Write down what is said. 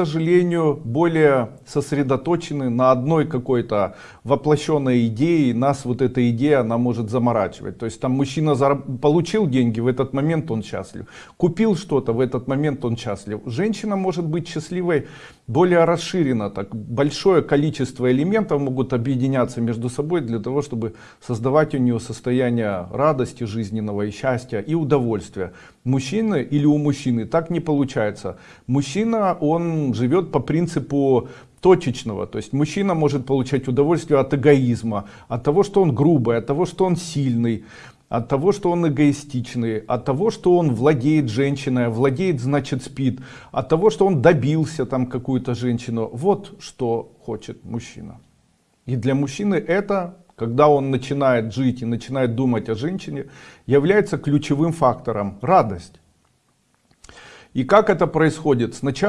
сожалению, более сосредоточены на одной какой-то воплощенной идее. Нас вот эта идея, она может заморачивать. То есть там мужчина получил деньги, в этот момент он счастлив. Купил что-то, в этот момент он счастлив. Женщина может быть счастливой более расширенно. Так, большое количество элементов могут объединяться между собой для того, чтобы создавать у нее состояние радости жизненного и счастья и удовольствия. Мужчины или у мужчины так не получается. Мужчина, живет по принципу точечного. То есть мужчина может получать удовольствие от эгоизма, от того, что он грубый, от того, что он сильный, от того, что он эгоистичный, от того, что он владеет женщиной, владеет, значит спит, от того, что он добился там какую-то женщину. Вот что хочет мужчина. И для мужчины это, когда он начинает жить и начинает думать о женщине, является ключевым фактором радость. И как это происходит? Сначала